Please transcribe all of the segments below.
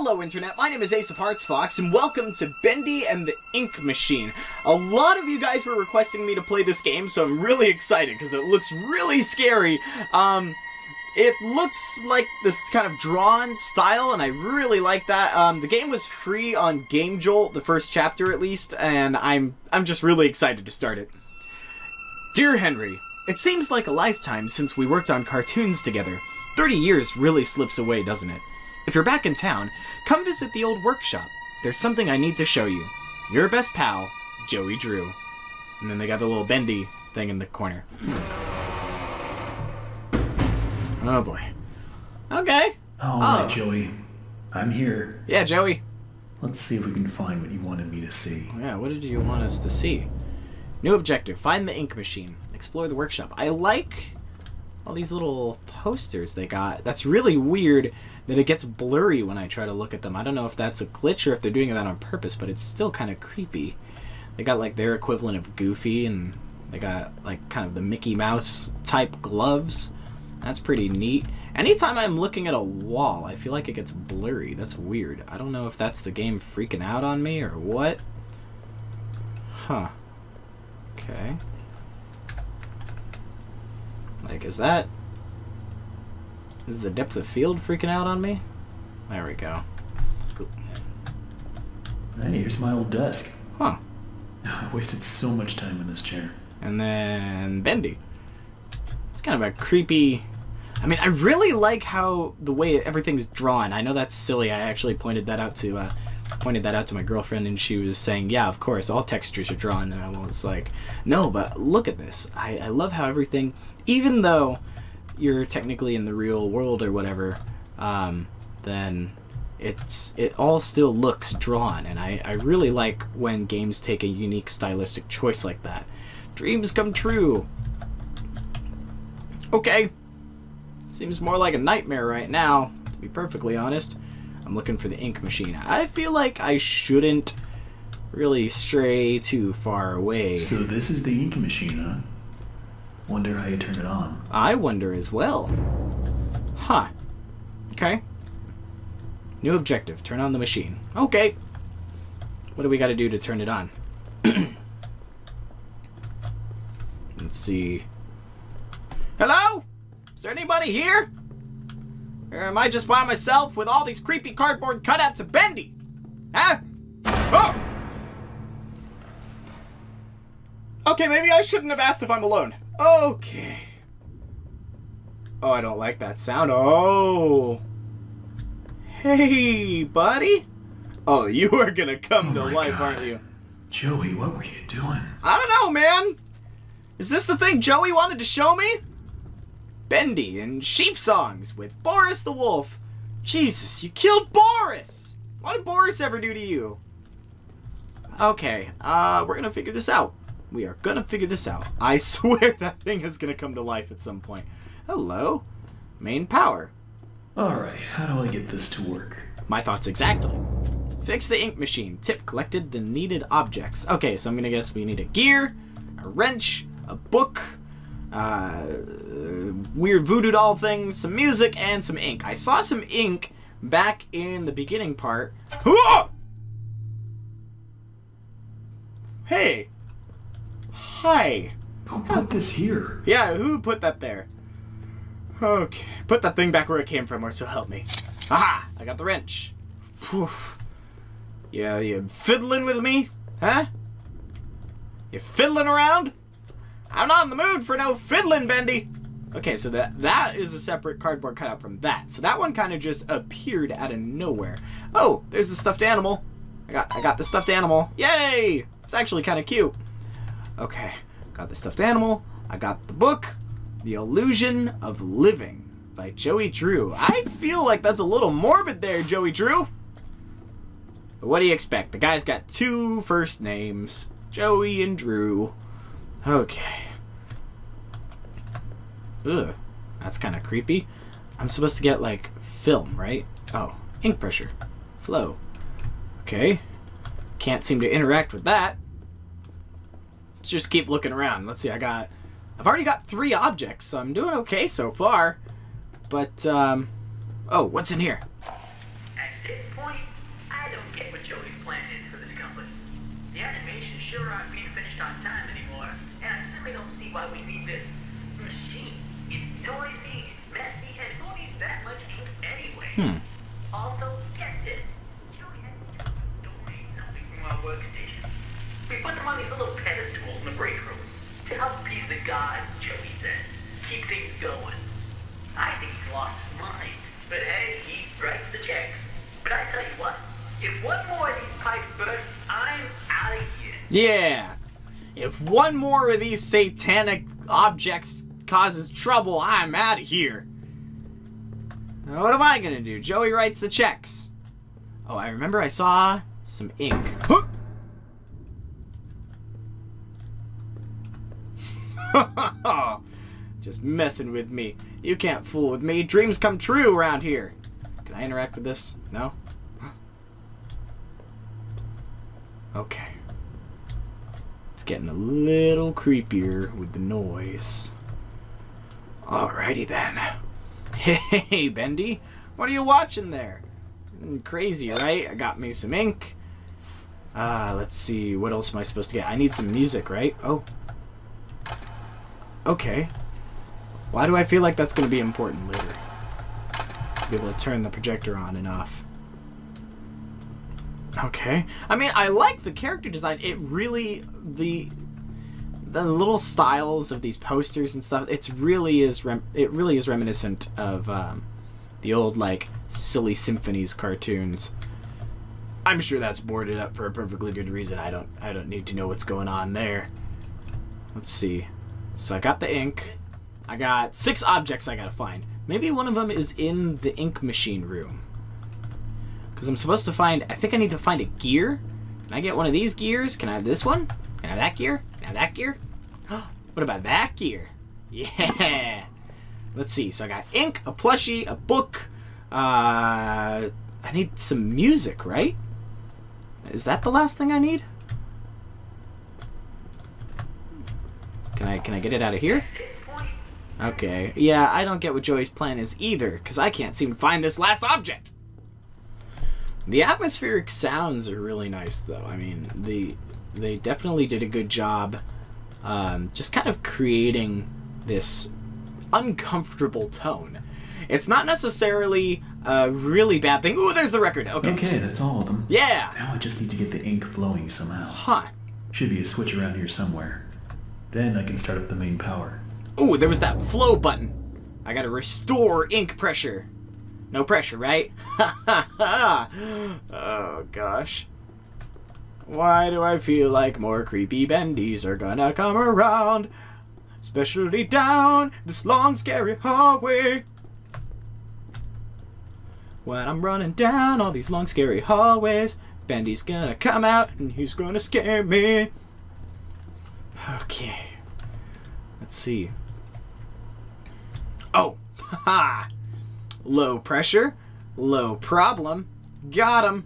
Hello Internet, my name is Ace of Hearts Fox, and welcome to Bendy and the Ink Machine. A lot of you guys were requesting me to play this game, so I'm really excited, because it looks really scary. Um, it looks like this kind of drawn style, and I really like that. Um, the game was free on Game Jolt, the first chapter at least, and I'm, I'm just really excited to start it. Dear Henry, it seems like a lifetime since we worked on cartoons together. 30 years really slips away, doesn't it? If you're back in town, come visit the old workshop. There's something I need to show you. Your best pal, Joey Drew. And then they got the little bendy thing in the corner. Oh boy. Okay. Oh, All right, Oh. Joey. I'm here. Yeah, Joey. Let's see if we can find what you wanted me to see. Yeah, what did you want us to see? New objective, find the ink machine. Explore the workshop. I like all these little posters they got. That's really weird that it gets blurry when I try to look at them. I don't know if that's a glitch or if they're doing that on purpose, but it's still kind of creepy. They got like their equivalent of Goofy and they got like kind of the Mickey Mouse type gloves. That's pretty neat. Anytime I'm looking at a wall, I feel like it gets blurry. That's weird. I don't know if that's the game freaking out on me or what. Huh. Okay. Like, is that... Is the depth of field freaking out on me? There we go. Cool. Hey, here's my old desk. Huh. I wasted so much time in this chair. And then Bendy. It's kind of a creepy. I mean, I really like how the way everything's drawn. I know that's silly. I actually pointed that out to uh, pointed that out to my girlfriend, and she was saying, "Yeah, of course, all textures are drawn." And I was like, "No, but look at this. I, I love how everything, even though you're technically in the real world or whatever, um, then." It's it all still looks drawn, and I, I really like when games take a unique stylistic choice like that. Dreams come true. Okay. Seems more like a nightmare right now, to be perfectly honest. I'm looking for the ink machine. I feel like I shouldn't really stray too far away. So this is the ink machine, huh? Wonder how you turn it on. I wonder as well. Huh. Okay. New objective. Turn on the machine. Okay. What do we got to do to turn it on? Let's see. Hello? Is there anybody here? Or am I just by myself with all these creepy cardboard cutouts of Bendy? Huh? Oh! Okay, maybe I shouldn't have asked if I'm alone. Okay. Oh, I don't like that sound. Oh. Hey, buddy. Oh, you are gonna come to Oh my life, God. aren't you? Joey, what were you doing? I don't know, man. Is this the thing Joey wanted to show me? Bendy and sheep songs with Boris the Wolf. Jesus, you killed Boris! What did Boris ever do to you? Okay, uh, we're gonna figure this out. We are gonna figure this out. I swear that thing is gonna come to life at some point. Hello? Main power. Alright, how do I get this to work? My thoughts exactly. Fix the ink machine. Tip collected the needed objects. Okay, so I'm gonna guess we need a gear, a wrench, a book, uh, weird voodoo doll things, some music, and some ink. I saw some ink back in the beginning part. Hey. Hi. Who put this here? Yeah, who put that there? Okay, put that thing back where it came from, or so help me. Aha! I got the wrench. Whew. Yeah, you fiddling with me? Huh? You fiddling around? I'm not in the mood for no fiddling, Bendy. Okay, so that that is a separate cardboard cutout from that. So that one kind of just appeared out of nowhere. Oh, there's the stuffed animal. I got I got the stuffed animal. Yay! It's actually kind of cute. Okay, got the stuffed animal. I got the book, The Illusion of Living by Joey Drew. I feel like that's a little morbid there, Joey Drew. But what do you expect? The guy's got two first names, Joey and Drew. Okay. Ugh, that's kind of creepy. I'm supposed to get like film, right? Oh, ink pressure, flow. Okay. Can't seem to interact with that. Let's just keep looking around. Let's see, I got... I've already got three objects, so I'm doing okay so far. But, um... Oh, what's in here? At this point I don't get what plan is for this company. The animations sure aren't being finished on time anymore, and I simply don't see why we need this machine. It's noisy, it's messy, and who needs that much ink anyway? Hmm. Also, get this. Joey has to donate something from our workstation. We put them on these little pedestals in the break room to help appease the gods, Joey said. Keep things going. I think he's lost his mind. But hey, he writes the checks. But I tell you what, if one more of these pipes burst, I'm out of here. Yeah. If one more of these satanic objects causes trouble, I'm out of here. Now, what am I gonna do? Joey writes the checks. Oh, I remember I saw some ink. Huh! Just messing with me. You can't fool with me. Dreams come true around here. Can I interact with this? No? Okay. It's getting a little creepier with the noise. Alrighty then. Hey, Bendy. What are you watching there? Mm, Crazy, right? I got me some ink. Uh, let's see. What else am I supposed to get? I need some music, right? Oh. Okay. Why do I feel like that's going to be important later? To be able to turn the projector on and off. Okay. I mean, I like the character design. It really the the little styles of these posters and stuff. It's really is rem- it really is reminiscent of um, the old like silly symphonies cartoons. I'm sure that's boarded up for a perfectly good reason. I don't I don't need to know what's going on there. Let's see. So I got the ink. I got six objects I gotta find. Maybe one of them is in the ink machine room. Because I'm supposed to find, I think I need to find a gear. Can I get one of these gears? Can I have this one? Can I have that gear? Can I have that gear? what about that gear? Yeah. Let's see. So I got ink, a plushie, a book. Uh, I need some music, right? Is that the last thing I need? Can I can I get it out of here? Okay. Yeah, I don't get what Joey's plan is either, because I can't seem to find this last object. The atmospheric sounds are really nice, though. I mean, the they definitely did a good job, um, just kind of creating this uncomfortable tone. It's not necessarily a really bad thing. Ooh, there's the record. Okay. Okay, that's all of them. Yeah. Now I just need to get the ink flowing somehow. Huh. Should be a switch around here somewhere. Then I can start up the main power. Ooh, there was that flow button. I gotta restore ink pressure. No pressure, right? Oh gosh. Why do I feel like more creepy bendies are gonna come around? Especially down this long, scary hallway. When I'm running down all these long, scary hallways, Bendy's gonna come out and he's gonna scare me. Okay. Let's see. Oh, ha! Low pressure, low problem. Got him.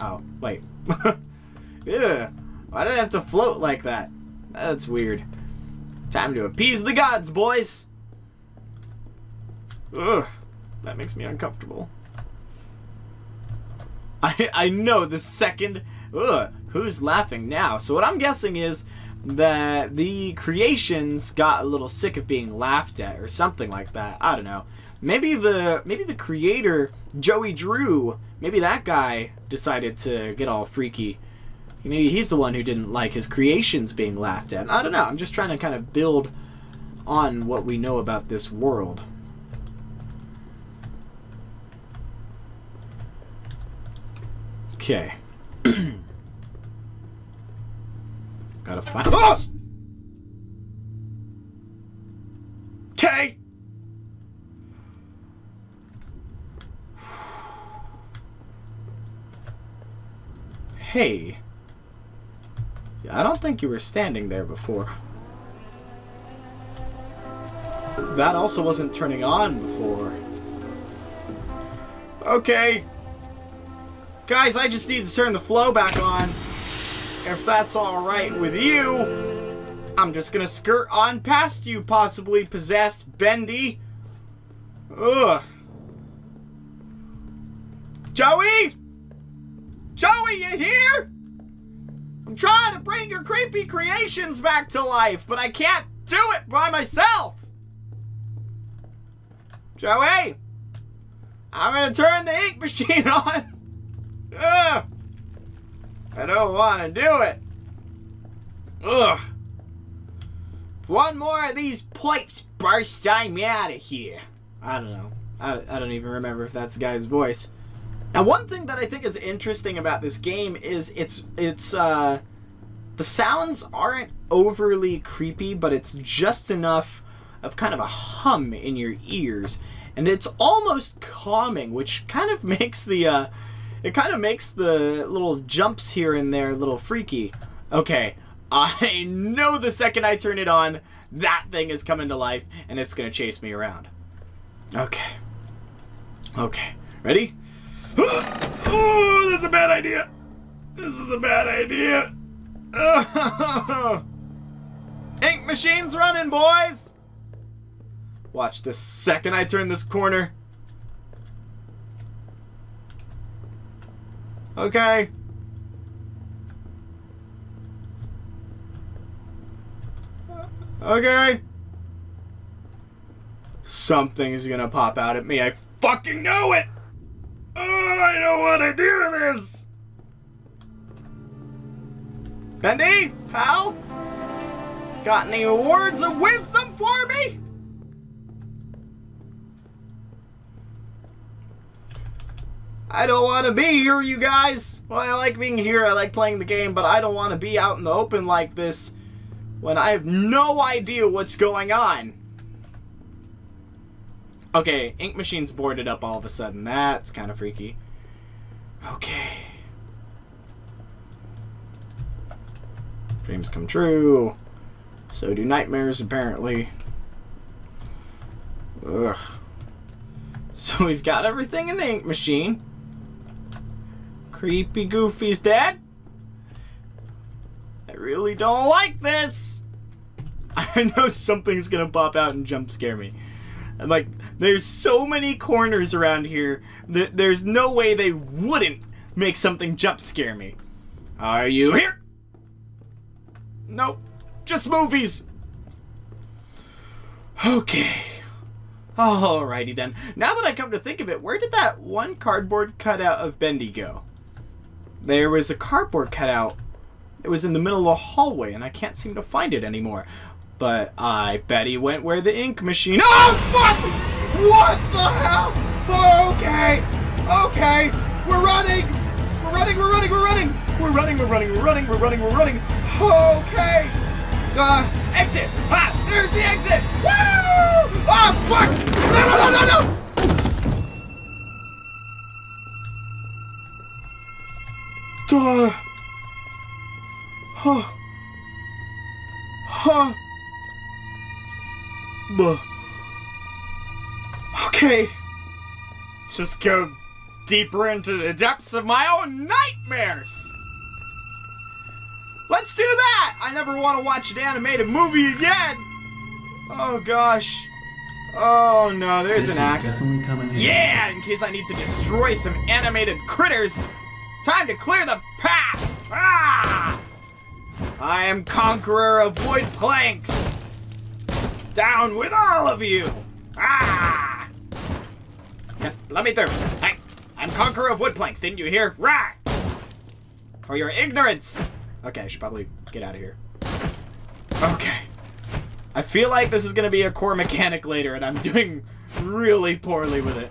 Oh, wait. yeah. Why do they have to float like that? That's weird. Time to appease the gods, boys. Ugh. That makes me uncomfortable. I I know the second. Ugh. Who's laughing now? So what I'm guessing is that the creations got a little sick of being laughed at or something like that. I don't know. Maybe the maybe the creator Joey Drew, maybe that guy decided to get all freaky. Maybe he's the one who didn't like his creations being laughed at. I don't know. I'm just trying to kind of build on what we know about this world. Okay. Gotta find. Oh! Hey. I don't think you were standing there before. That also wasn't turning on before. Okay. Guys, I just need to turn the flow back on. If that's alright with you, I'm just gonna skirt on past you, possibly possessed Bendy. Ugh. Joey? Joey, you here? I'm trying to bring your creepy creations back to life, but I can't do it by myself. Joey, I'm gonna turn the ink machine on. Ugh. I don't want to do it. Ugh. If one more of these pipes burst, I'm out of here. I don't know. I, I don't even remember if that's the guy's voice. Now, one thing that I think is interesting about this game is it's it's uh, the sounds aren't overly creepy, but it's just enough of kind of a hum in your ears, and it's almost calming, which kind of makes the uh, it kind of makes the little jumps here and there a little freaky. Okay, I know the second I turn it on, that thing is coming to life, and it's gonna chase me around. Okay. Okay. Ready? Oh, that's a bad idea. This is a bad idea. Ink machine's running, boys. Watch the second I turn this corner. Okay. Okay. Something's gonna pop out at me. I fucking know it! I don't want to do this! Bendy? Pal? Got any words of wisdom for me? I don't want to be here, you guys. Well, I like being here, I like playing the game, but I don't want to be out in the open like this when I have no idea what's going on. Okay, Ink Machine's boarded up all of a sudden. That's kind of freaky. Okay. Dreams come true. So do nightmares, apparently. Ugh. So we've got everything in the ink machine. Creepy Goofy's dead. I really don't like this. I know something's gonna pop out and jump scare me. Like, there's so many corners around here that there's no way they wouldn't make something jump scare me. Are you here? Nope. Just movies. Okay. Alrighty then. Now that I come to think of it, where did that one cardboard cutout of Bendy go? There was a cardboard cutout. It was in the middle of the hallway, and I can't seem to find it anymore. But I bet he went where the ink machine. Oh, fuck! What the hell? Oh, okay. Okay. We're running. We're running, we're running, we're running. We're running, we're running, we're running, we're running, we're running. Okay. Uh, exit. Ah, there's the exit. Woo! Ah, fuck. No, no, no, no, no. Duh. Huh. Huh. Buh. Okay. Let's just go deeper into the depths of my own nightmares. Let's do that! I never want to watch an animated movie again! Oh gosh. Oh no, there's This an axe. coming in. Yeah, in case I need to destroy some animated critters. Time to clear the path! Ah! I am conqueror of wood planks! Down with all of you! Let me through. Hey, I'm conqueror of wood planks, didn't you hear? Rah! For your ignorance! Okay, I should probably get out of here. Okay. I feel like this is gonna be a core mechanic later, and I'm doing really poorly with it.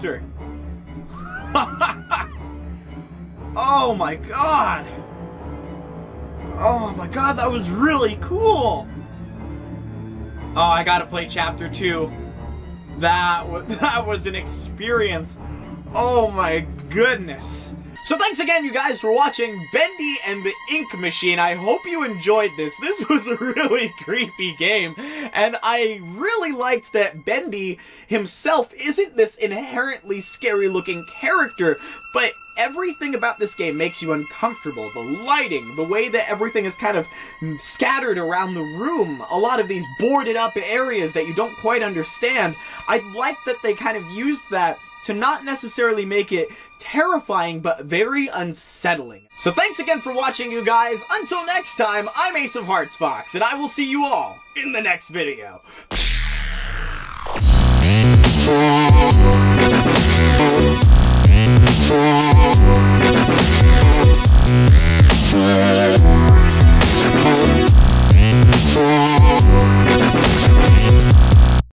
End chapter! oh my god! Oh my god, that was really cool! Oh, I gotta play chapter 2. That that was an experience. Oh my goodness. So thanks again, you guys, for watching Bendy and the Ink Machine. I hope you enjoyed this. This was a really creepy game, and I really liked that Bendy himself isn't this inherently scary-looking character, but everything about this game makes you uncomfortable. The lighting, the way that everything is kind of scattered around the room, a lot of these boarded up areas that you don't quite understand. I like that they kind of used that to not necessarily make it terrifying, but very unsettling. So thanks again for watching, you guys. Until next time, I'm Ace of Hearts Fox, and I will see you all in the next video.